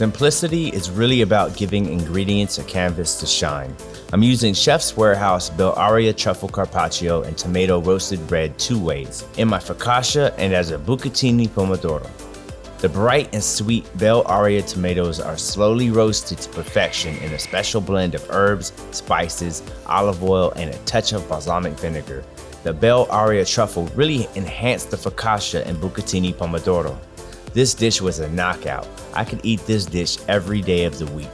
Simplicity is really about giving ingredients a canvas to shine. I'm using Chef's Warehouse Bellaria Truffle Carpaccio and Tomato Roasted bread two ways, in my focaccia and as a bucatini pomodoro. The bright and sweet Bellaria tomatoes are slowly roasted to perfection in a special blend of herbs, spices, olive oil, and a touch of balsamic vinegar. The Bellaria truffle really enhanced the focaccia and bucatini pomodoro. This dish was a knockout. I could eat this dish every day of the week.